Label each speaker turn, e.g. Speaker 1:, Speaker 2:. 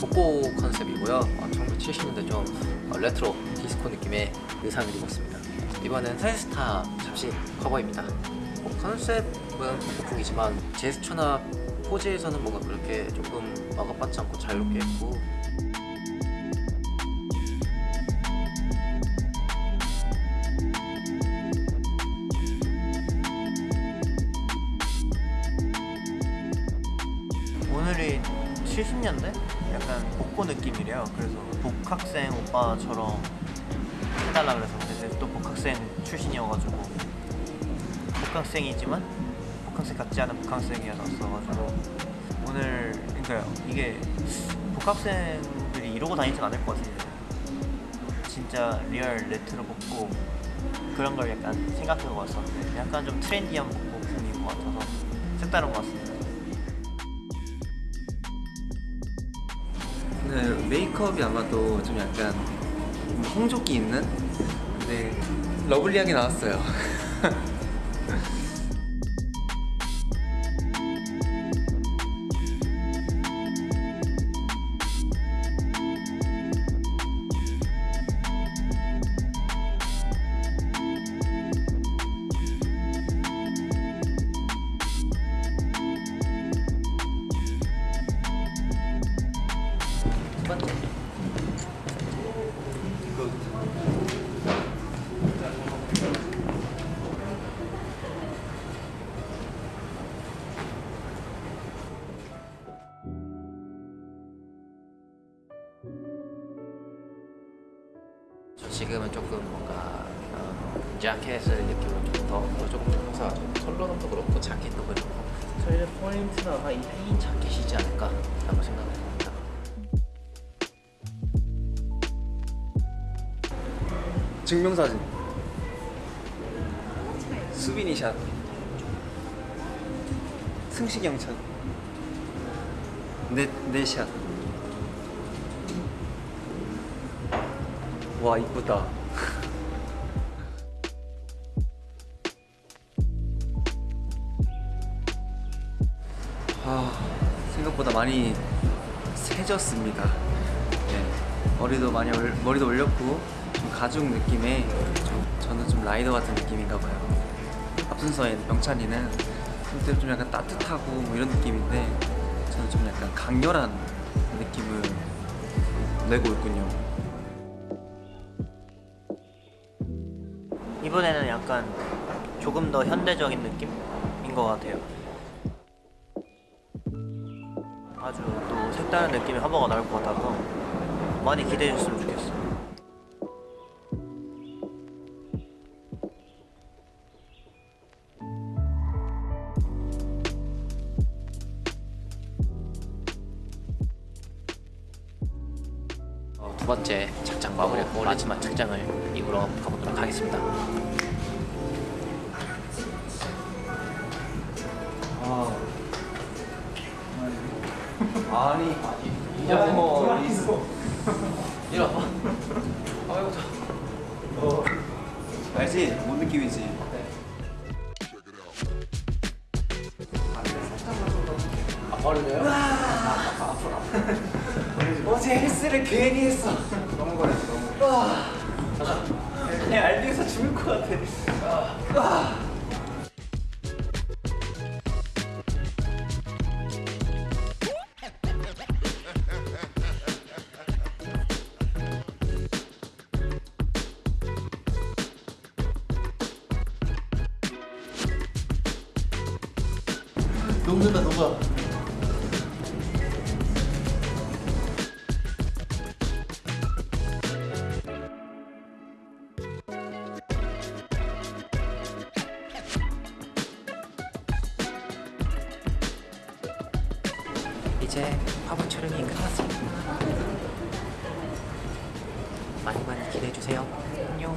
Speaker 1: 복고 컨셉이고요. 어, 1970년대 좀 어, 레트로 디스코 느낌의 의상을 입었습니다. 이번엔 사이스타 잡지 커버입니다. 뭐 컨셉은 복고이지만 제스처나 포즈에서는 뭔가 그렇게 조금 구애받지 않고 자유롭게 했고
Speaker 2: 70년대? 약간 복고 느낌이래요. 그래서 복학생 오빠처럼 해달라 그래서 근데 또 복학생 출신이어가지고 복학생이지만 복학생 같지 않은 복학생이었어가지고 오늘 그러니까 이게 복학생들이 이러고 다니진 않을 것 같은데 진짜 real 레트로 복고 그런 걸 약간 생각하고 왔었는데 약간 좀 트렌디한 복고풍인 것 같아서 색다른 것 같습니다.
Speaker 3: 네, 메이크업이 아마도 좀 약간 홍조기 있는 네 러블리하게 나왔어요.
Speaker 1: 번째. 저 지금은 조금 뭔가 어, 자켓을 느낌을 좀더 조금 더 해서 컬러감도 그렇고 자켓도 그렇고. 저희의 포인트가 이흰 자켓이지 않을까 라고 생각을 합니다
Speaker 3: 증명사진. 수빈이샷. 승식형샷 내, 내샷. 와 이쁘다. 아 생각보다 많이 세졌습니다. 네, 머리도 많이 올, 머리도 올렸고 좀 가죽 느낌의 좀, 저는 좀 라이더 같은 느낌인가 봐요 앞순서의 명찬이는 좀, 좀 약간 따뜻하고 뭐 이런 느낌인데 저는 좀 약간 강렬한 느낌을 내고 있군요
Speaker 2: 이번에는 약간 조금 더 현대적인 느낌인 것 같아요. 아주 또 색다른 느낌의 커버가 나올 것 같아서 많이 기대해 줬으면 좋겠어요.
Speaker 1: 두 번째 착장 마무리하고 마지막 착장을 입으러 가보도록 하겠습니다.
Speaker 3: 아니 이제 뭐
Speaker 1: 이리 와봐. 아이고 저.
Speaker 3: 알지? 뭔 느낌이지?
Speaker 1: 아 버리네요?
Speaker 3: 어제 헬스를 괜히 했어. 너무 거렸어 너무 그냥 알비에서 죽을 것 같아.
Speaker 1: 녹는다 녹아. 이제 화보 촬영이 끝났습니다. 많이 많이 기대해 주세요. 안녕.